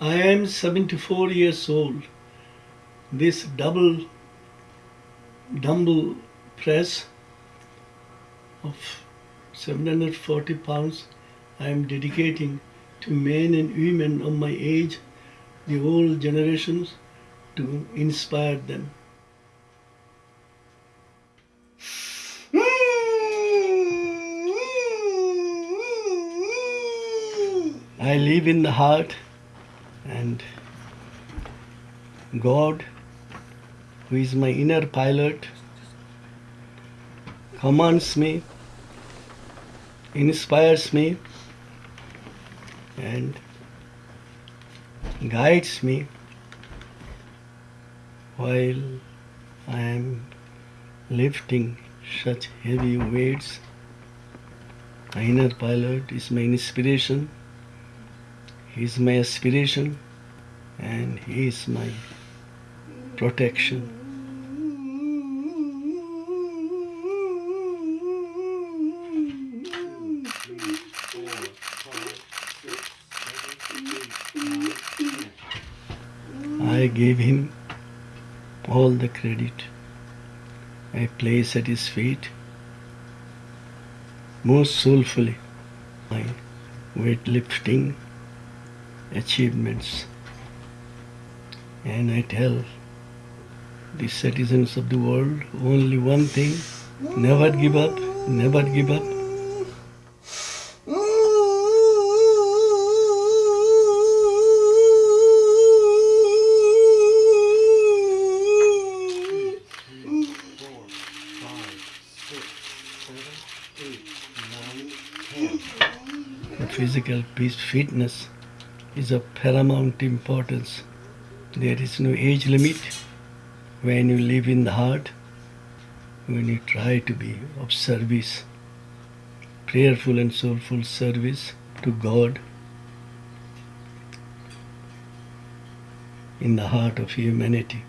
am 74 years old. This double dumbbell press of 740 pounds I am dedicating to men and women of my age, the old generations, to inspire them. I live in the heart and God, who is my inner pilot, commands me, inspires me, and guides me while I am lifting such heavy weights. My inner pilot is my inspiration, he is my aspiration, and he is my protection. I gave him all the credit. I place at his feet most soulfully my weightlifting achievements. And I tell the citizens of the world only one thing never give up, never give up. Physical peace, fitness is of paramount importance. There is no age limit when you live in the heart, when you try to be of service, prayerful and soulful service to God in the heart of humanity.